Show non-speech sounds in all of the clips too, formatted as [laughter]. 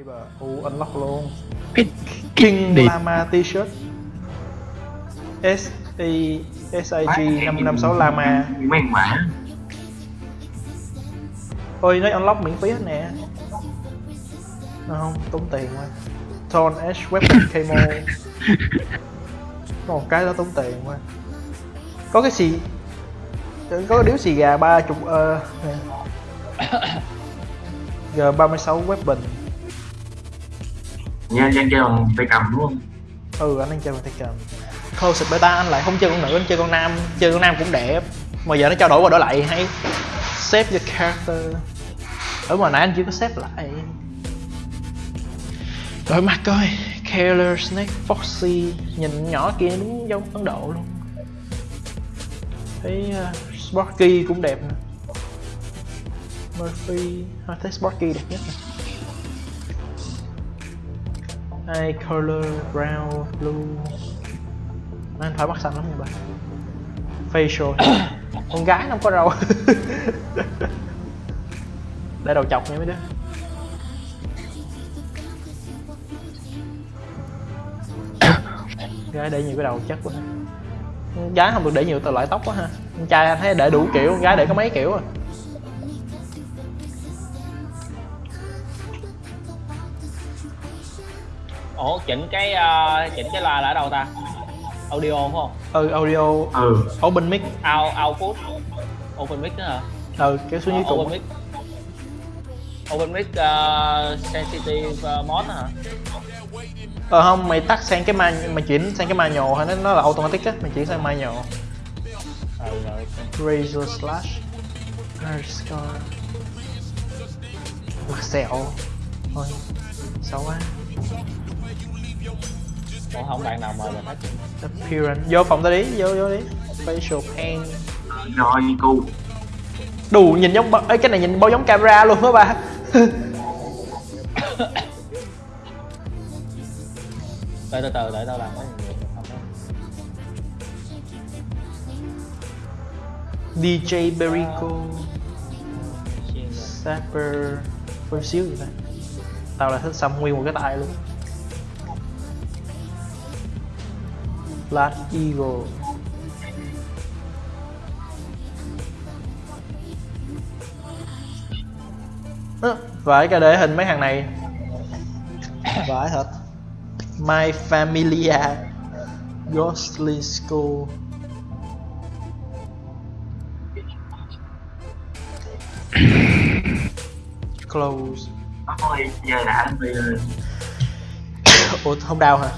Weaver U unlock luôn. Cái King đi Lama t-shirt. S I S I G 556 Lama. Mấy mã. Ôi nó unlock miễn phí hết nè. Nó không, tốn tiền quá. Torn Edge Weapon [laughs] Camo. Có một cái đó tốn tiền quá. Có cái xì Có cái điếu xì gà ba chục ơ nè. [coughs] G36 Weapon nha anh chơi bằng tay cầm đúng không? Ừ anh đang chơi bằng tay cầm. Closet Beta anh lại không chơi con nữ, anh chơi con nam Chơi con nam cũng đẹp. Mà giờ nó trao đổi qua đổi lại hay Save your character. Ở mà nãy anh chưa có save lại. Đổi mặt coi Killer Snake Foxy Nhìn nhỏ kia đúng giống Ấn Độ luôn. Thấy uh, Sparky cũng đẹp nè. Murphy à, thấy Sparky đẹp nhất nè. Hai color brown blue. Anh phải mắt xanh lắm nha bạn Facial. [coughs] Con gái nó không có râu. [laughs] Để đầu chọc nha mấy đứa. [coughs] Gái để nhiều cái đầu chất quá. Gái không được để nhiều tờ loại tóc quá ha. Con trai anh thấy để đủ kiểu, con gái để có mấy kiểu à ủa chỉnh cái ờ, chỉnh cái loa là ở đâu ta? Audio phải không? Ừ, audio. Ừ. Open mic. Out output open mic đó hả? Ừ, kéo xuống dưới Ờ, open cùng mic. Open mic uh, sensitive uh, mod hả? Ờ không, mày tắt sang cái man, mày chuyển sang cái manual hay nó, nó là automatic á, mày chuyển sang manual ừ rồi. Razor slash. Hair scar. Mặt sẹo. Thôi, xấu quá còn không bạn nào mời mình hết Appearance, vô phòng ta đi, vô vô đi. Facial paint rồi cu. Đủ nhìn giống, ấy cái này nhìn bao giống camera luôn á ba. Từ từ từ để tao làm cái gì đó DJ Berico. Sapper Có xíu gì ta. Tao là thích xăm nguyên một cái tay luôn Black Eagle. Ơ, Vãi cả để hình mấy thằng này. Vãi thật. My Familia. Ghostly School. Close. Thôi giờ đã Ủa không đau hả?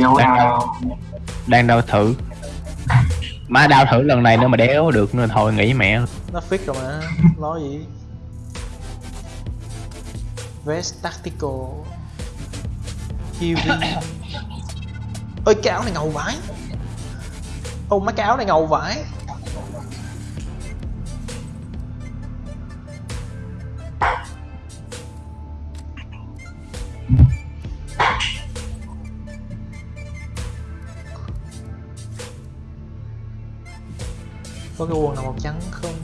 Đâu Đang đâu? Đang đau thử. Má đau thử lần này nữa mà đéo được nữa thôi nghỉ mẹ. Nó fix rồi mà, lo gì? Vest Tactical. Heavy [coughs] Ôi cái áo này ngầu vãi. Ô mấy cái áo này ngầu vãi Có cái quần nào màu trắng không?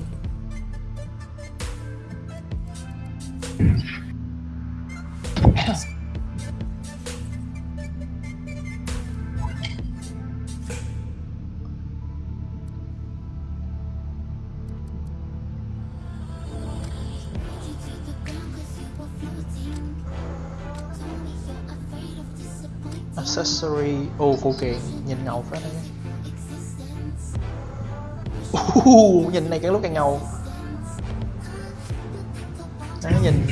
accessory ô phụ kiện nhìn ngầu phải đấy uh, nhìn này càng lúc càng ngầu. Đấy nhìn.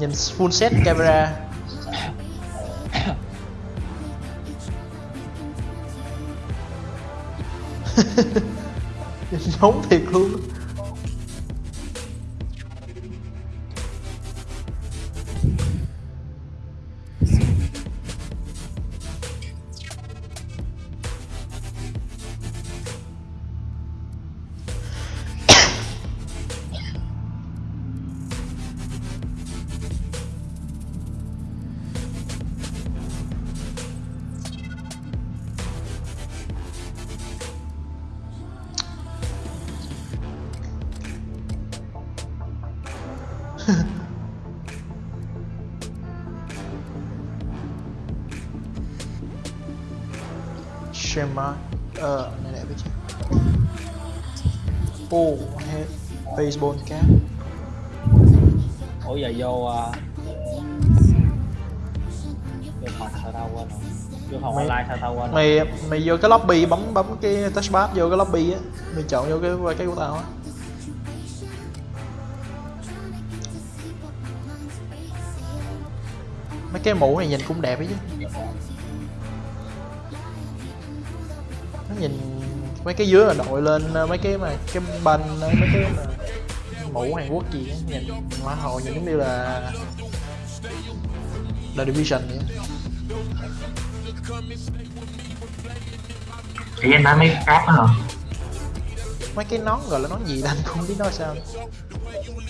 Nhìn full set camera. [laughs] Nhìn giống thiệt luôn. [laughs] Shema Ờ, này đẹp chứ. Oh, head baseball cap ủa giờ vô uh, vô phòng sao tao quên rồi. Vô phòng Mày- online sao tao quên rồi. Mày mày vô cái lobby bấm bấm cái touchpad vô cái lobby á. Mày chọn vô cái cái của tao á Mấy cái mũ này nhìn cũng đẹp ấy chứ. Nó nhìn mấy cái dưới là đội lên ờ, mấy cái mà cái banh ờ, mấy cái mà mũ Hàn Quốc gì á nhìn hoa hồ nhìn giống như là là division vậy thì em nói mấy cái hả? Mấy cái nón gọi là nón gì anh không biết nói sao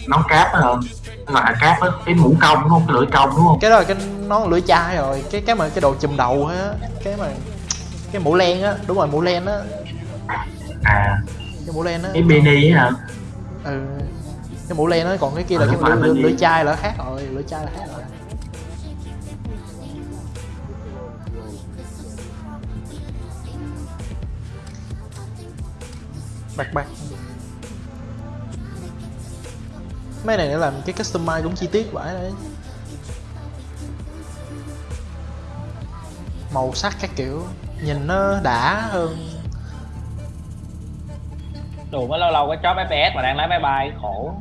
nón cáp đó gọi là cáp á cái mũ cong đúng không? Cái lưỡi cong đúng không? Cái đó là cái nón lưỡi chai rồi. Cái cái mà cái đồ chùm đầu á cái mà cái mũ len á đúng rồi mũ len á. À. Cái mũ len á. Cái mini á hả? Ừ. Cái mũ len á còn cái kia là Ờ, cái không lưỡi, lưỡi chai là khác rồi lưỡi chai là khác rồi. Bạc bạc mấy này nó làm cái customize cũng chi tiết vậy đấy. Màu sắc các kiểu nhìn nó đã hơn. Đủ mới lâu lâu có chó FPS mà đang lái máy bay khổ.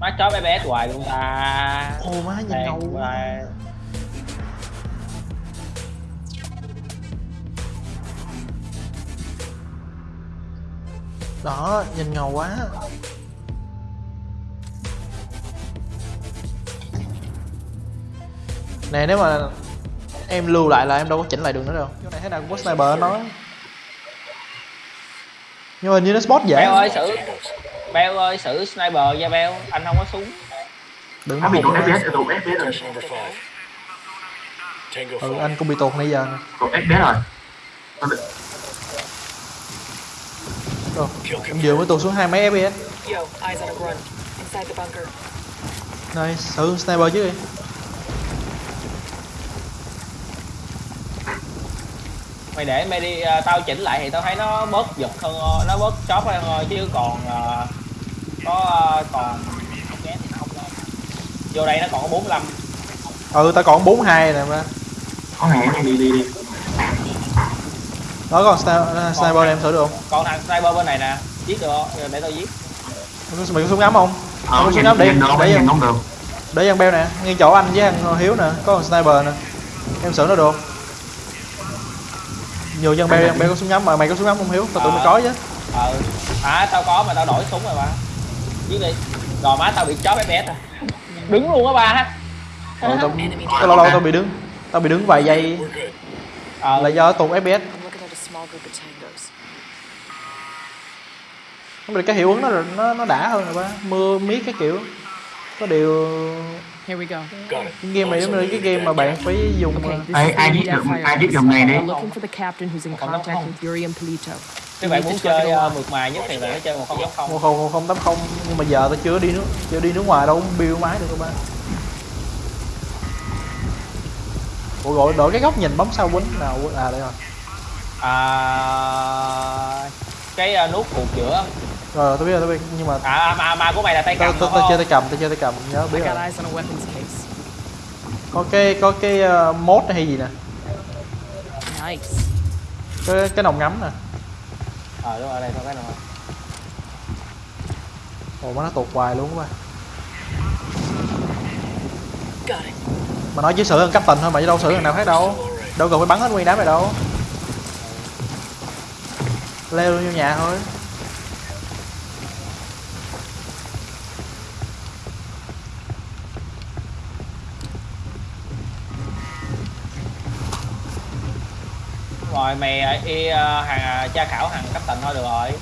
Má chó FPS hoài luôn ta. Ô má nhìn ngầu đó nhìn ngầu quá. Nè nếu mà em lưu lại là em đâu có chỉnh lại được nữa đâu. Chỗ này thế nào cũng có sniper nó nhưng mà như nó spot dễ. Beo ơi xử. Beo ơi xử sniper nha Beo. Anh không có súng. Đừng có bị tụt fps tụt fps rồi. Ừ anh cũng bị tụt nãy giờ nè. Tụt fps rồi Nó bị- Ồ, Kill em vừa mới tụt xuống hai mấy fps Yo, eyes on a run. Inside the bunker. nice thử sniper chứ đi. Mày để mày đi à, tao chỉnh lại thì tao thấy nó bớt giật hơn ờ, nó bớt chóp hơn thôi chứ còn à, có à, còn không ghét thì nó không lên. Vô đây nó còn có 45 ừ tao còn 42 nè mà. Có hẹn này đi đi đi đó còn sniper, em thử được không? còn thằng sniper bên này nè. Giết được không? để tao giết. Mày có súng ngắm không? Ờ nhìn đó đâu đi, để em- không được. để ăn beo nè. Ngay chỗ anh với anh hiếu nè. Có con sniper nè. Em xử nó được. Không? nhiều dân beo beo có súng ngắm mà. Mày có súng ngắm không hiếu? Tao tưởng mày Ờ. có chứ. Ờ. À tao có mà tao đổi súng rồi mà. Giết đi. Rồi má tao bị chóp FPS rồi đứng luôn á ba ha. Ờ, tao, tao lâu lâu tao bị đứng. Tao bị đứng vài giây. Ờ. Là do tụt fps I'm looking at a small group of tangos. không được cái hiệu ứng nó nó nó đã hơn rồi ba mưa miết cái kiểu có điều Here we go. Game này giống như cái game mà bạn phải dùng Okay, this ai is ai the giết được ai House. dòng này đi We're looking for the captain who's in contact không. with Yuri and Polito. các bạn muốn chơi uh, mượt mà nhất thì phải chơi một không không một không không tám không nhưng mà giờ tao chưa đi nước chưa đi nước ngoài đâu cũng build máy được các ba Ủa gọi đổi cái góc nhìn bấm sao quýnh nào à đây rồi à, cái uh, nút cụt giữa. Rồi tôi biết rồi tôi biết. Nhưng mà à mà mà của mày là tay cầm tao đúng tao chơi tay cầm tao chơi tay cầm nhớ biết rồi. có cái có cái uh, mode hay gì nè? Nice. cái cái nòng ngắm nè. Ờ đúng rồi đây thôi cái nào ồ mà nó tụt hoài luôn quá. Mà nói chứ xử hơn cấp tình thôi mà chứ đâu xử thằng nào khác đâu. Đâu cần phải bắn hết nguyên đám này đâu leo vô nhà thôi. Rồi mày uh, y uh, hàng uh, tra khảo hàng cấp tệnh thôi được rồi.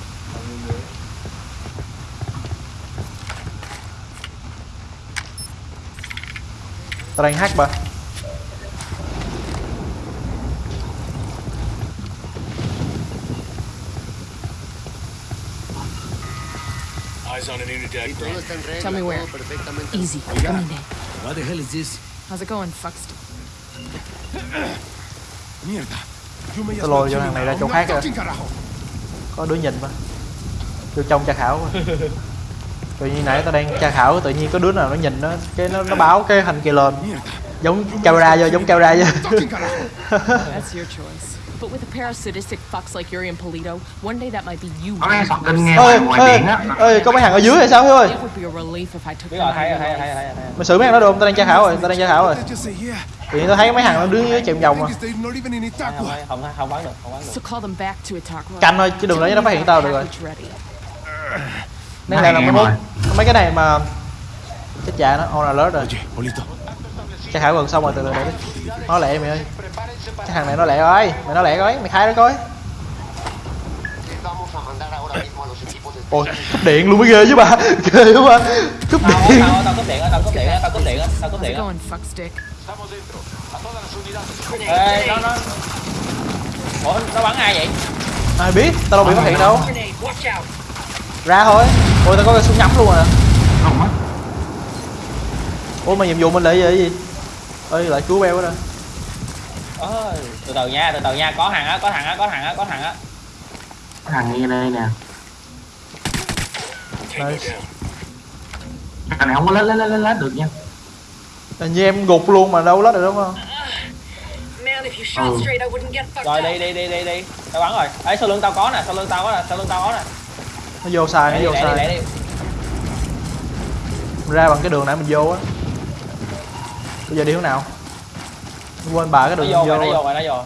Tao đang hack ba Eyes on an Unidad. Tell me where. Easy. Come in there. What the hell is this? How's it going, Fuckst? Mierda. Yo me Tao lôi cho thằng này ra chỗ khác rồi fucking carajo. có đứa nhìn mà vô trong tra khảo mà. tự nhiên nãy tao đang tra khảo tự nhiên có đứa nào nó nhìn nó cái nó, nó báo cái thành kia lên giống camera vô giống camera vô But with a pair of sadistic fucks like Yuri and Polito, one day that might be you. có nghe sọt kinh nghe ơi ngoài, ngoài ơi biển á. ơi có mấy thằng ở dưới hay sao Hiếu ơi mày xử mấy thằng đó được không? Tao đang tra khảo rồi tao đang tra khảo rồi. Tự nhiên tao thấy mấy thằng nó đứng dưới chạy vòng mà không không bắn được không bắn được. Canh thôi chứ đừng cho nó phát hiện tao được rồi. Nên là Mấy mấy cái này mà chết cha nó on alert rồi. Tra khảo gần xong rồi từ từ để nó lẹ mày ơi cái thằng này nó lẹ rồi mày nó lẹ coi mày khai nó coi. Ôi cúp điện luôn mới ghê chứ bà [laughs] ghê quá. Bà cúp tao điện. tao tao cúp điện tao cúp điện tao cúp điện tao cúp điện ê nó nó. Ủa nó bắn ai vậy? Ai biết tao đâu bị phát hiện đâu. Ra thôi. Ôi tao có cái súng nhắm luôn à. Không á. Ủa mà nhiệm vụ mình là cái gì? Ơi lại cứu beo đó ơi từ từ nha từ từ nha có thằng á có thằng á có thằng á có thằng á. Thằng nghe đây nè. Thằng này không có lết lết lết lết, được nha. Hình như em gục luôn mà đâu lết được đúng không? Fucked rồi đi đi đi đi đi. Tao bắn rồi. Ấy sau lưng tao có nè sau lưng tao có nè sau lưng tao có nè. Nó vô sai lẹ nó đi vô đi Mình ra bằng cái đường nãy mình vô á. Bây giờ đi hướng nào quên bà cái đường vô rồi vô. vô rồi nó vô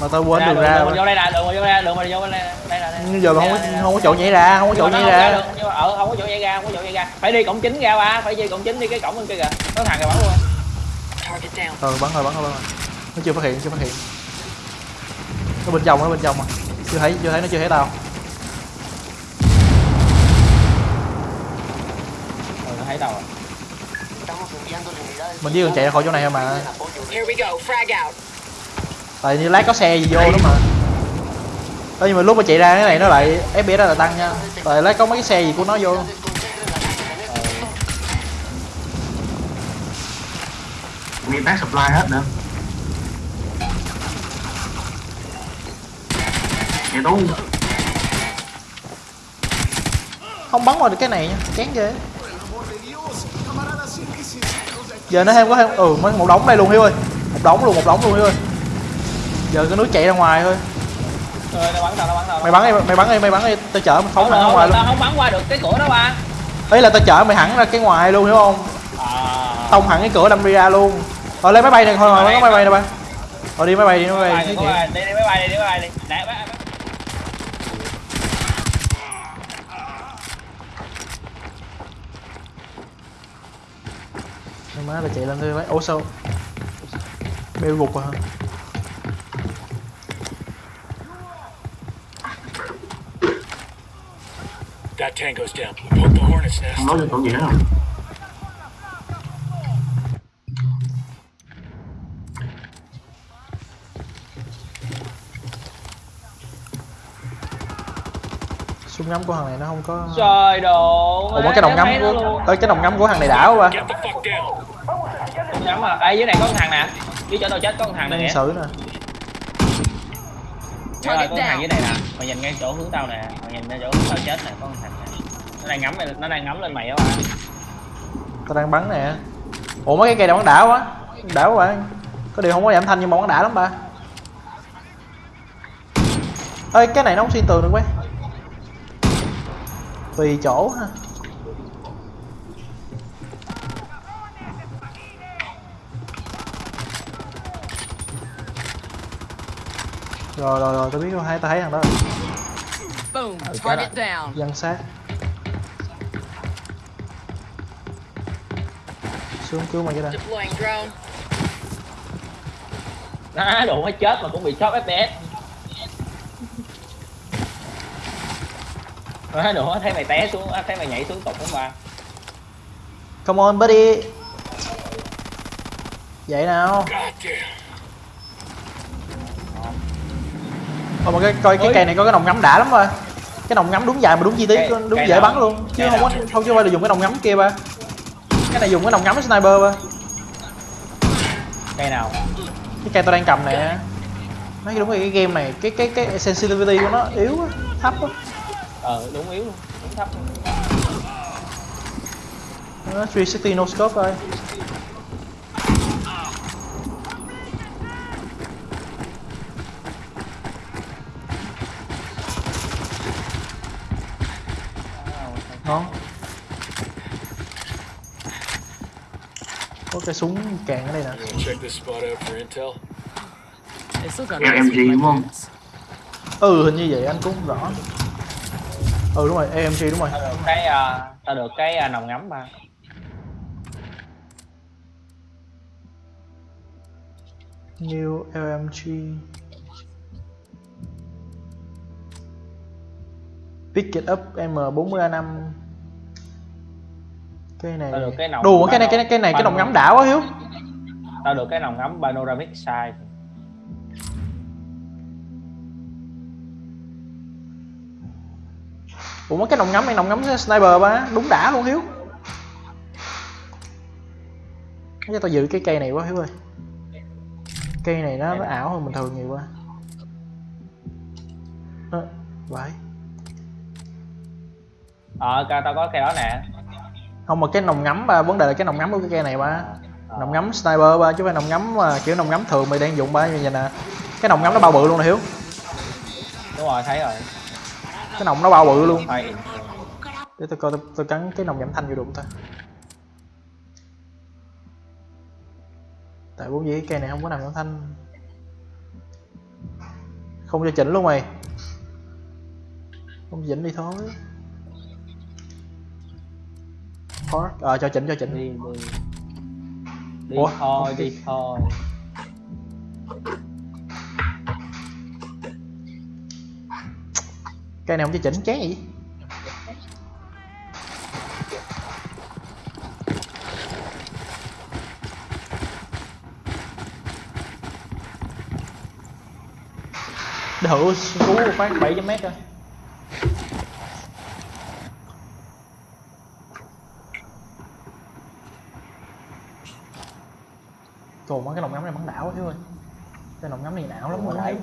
mà tao quên đường đường ra đường vô đây nè đường mình vô đây đường mình vô đây đây đây đây nhưng giờ mà không có, không có chỗ nhảy ra không có chỗ nhảy ra. ờ không có chỗ nhảy ra không có chỗ nhảy ra. Phải đi cổng chính ra ba phải đi cổng chính đi cái cổng bên kia kìa. Có thằng kìa bắn luôn. Ờ bắn rồi bắn rồi bắn rồi. Nó chưa phát hiện chưa phát hiện. Nó bên trong nó bên trong mà. Chưa thấy chưa thấy nó chưa thấy tao. Ừ nó thấy tao rồi mình chỉ cần chạy ra khỏi chỗ này thôi mà. Tại như lát có xe gì vô đó mà. Ơ, nhưng mà lúc mà chạy ra cái này nó lại FPS nó lại tăng nha. Tại lát có mấy cái xe gì của nó vô. Nguyên tác supply hết nữa. Vậy tú không bắn vào được cái này nha. Chán ghê giờ nó thêm có thêm ừ mấy- một đống đây luôn hiếu ơi. Một đống luôn một đống luôn hiếu ơi. Giờ cái núi chạy ra ngoài thôi. Rồi bắn bắn tao. Mày bắn đi mày bắn đi mày bắn đi. Tao chở mày phóng không hẳn ra ngoài luôn. tao không bắn qua được cái cửa đó ba. Ấy là tao chở mày hẳn ra cái ngoài luôn hiểu không à. Tông hẳn cái cửa đâm đi ra luôn. Rồi lấy máy bay này thôi mà có máy bay nè ba. Rồi đi máy bay đi máy bay đi, đi máy bay đi, đi máy bay đi. Thôi má là chạy lên thôi mấy ủa sao bêu gục rồi hả That tango's down. Poke the hornet's nest. không nói súng ngắm của thằng này nó không có Trời độ. ủa cái đồng ngắm của ơi cái đồng ngắm của thằng này đã quá ba Get the fuck down. Đồng ngắm à. Ê dưới này có con thằng nè. Dưới chỗ tao chết có con thằng nè. xử nè Trời ơi, có con thằng dưới này nè. Mày nhìn ngay chỗ hướng tao nè. Mày nhìn ngay chỗ hướng tao chết nè, có con thằng nè. Nó đang ngắm mày, nó đang ngắm lên mày á ba. tao đang bắn nè ủa mấy cái cây này bắn đã quá đã quá bạn có điều không có giảm thanh nhưng mà bắn đã lắm ba ơi cái này nó không xuyên tường được quay tùy chỗ ha rồi rồi rồi tao biết rồi hai tao thấy thằng đó rồi. Boom. Okay. Target down. dân sát xuống cứu mày đây Deploying drone. Á, đồ mới chết mà cũng bị chóp FPS. Á, đồ thấy mày té xuống, thấy mày nhảy xuống tục đúng ba. come on buddy vậy nào Thôi mà cái coi cái cây này có cái nòng ngắm đã lắm rồi cái nòng ngắm đúng dài mà đúng chi tiết đúng dễ nào? bắn luôn. Chứ Cái không có không chứ phải là dùng cái nòng ngắm kia ba. Cái này dùng cái nòng ngắm sniper ba. Cây nào? Cái cây tôi đang cầm nè. Nói đúng rồi cái game này cái cái cái sensitivity của nó yếu á thấp á ờ đúng yếu luôn đúng thấp luôn. nó 360 no scope thôi ngon có cái súng càng ở đây nè. You wanna check this spot out for intel? They still got Yeah, nice MG with my đúng không? ừ hình như vậy anh cũng không rõ. Ừ đúng rồi AMG đúng rồi. Tao được cái à, tao được cái à, nòng ngắm ba New LMG Pick it up M40A5 Cái này Tao được cái nòng Đùa cái này cái này cái này cái nòng ngắm đảo quá Hiếu. Tao được cái nòng ngắm panoramic size. Ủa mấy cái nòng ngắm này nòng ngắm sniper ba Đúng đã luôn Hiếu. Cho tao giữ cái cây này quá Hiếu ơi. Cây này nó, nó ảo hơn bình thường nhiều quá. Ờ, Vậy ờ ca tao có cây đó nè. Không mà cái nòng ngắm ba vấn đề là cái nòng ngắm của cái cây này ba. Nòng ngắm sniper ba chứ phải nòng ngắm mà kiểu nòng ngắm thường mày đang dùng ba như vậy nè. Cái nòng ngắm nó bao bự luôn nè hiếu. Đúng rồi thấy rồi. Cái nòng nó bao bự luôn. Phải. để tôi coi tôi, tôi cắn cái nòng giảm thanh vô đụng ta tại vốn dĩ cái cây này không có nòng giảm thanh. Không cho chỉnh luôn mày. Không chỉnh đi thôi Park. ờ cho chỉnh cho chỉnh đi đi. Đi Ủa? thôi đi thôi. Cây này không cho chỉnh chán gì thử cú một phát 7 mét coi Trời mấy cái nòng ngắm này bắn đảo quá thiếu ơi. Cái nòng ngắm này não lắm rồi đấy.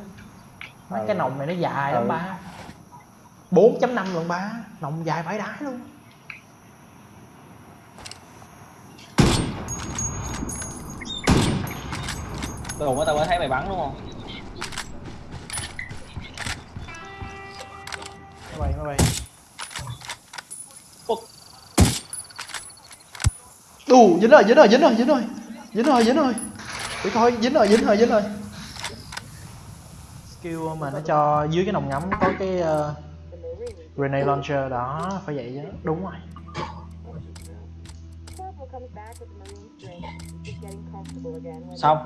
Mấy cái nòng này nó dài lắm Ừ. ba. 4.5 lần ba. Nòng dài vãi đái luôn. Tôi đụng tao mới thấy mày bắn đúng không? Máy bay máy bay? Đù dính rồi dính rồi dính rồi dính rồi Dính rồi dính rồi để coi dính rồi dính rồi dính rồi. Skill mà nó cho dưới cái nòng ngắm có cái uh, Grenade launcher đó phải vậy chứ. Đúng rồi. Xong.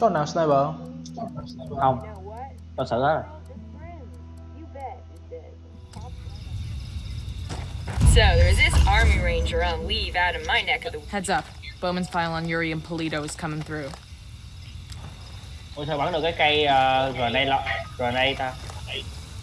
Có nào sniper không? không. Tao sợ hết rồi. So there's this army ranger on leave out in my neck of the Heads up. Bowman's file on Yuri and Polito is coming through. ôi sao bắn được cái cây uh, grenade lo grenade ta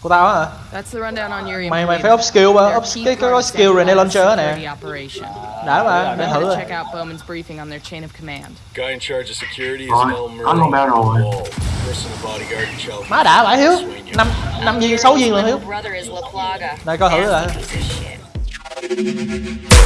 Của tao á hả? That's the rundown on Yuri and Mày mày Polito. phải up skill ba, They're up key cái cái có parts skill to Grenade any launcher á security nè operation. Đã mà, để You thử gotta rồi check out Bowman's briefing on their chain of command. Guy in charge of security is Rồi, Mel có luôn bao Merlin. rồi. Wall. Personal bodyguard in child. Má đã vãi Hiếu Swing you. năm năm viên 6 viên lần Hiếu little brother is La Plaga. Đây coi thử lại Thank you.